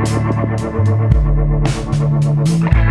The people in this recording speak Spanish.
We'll be.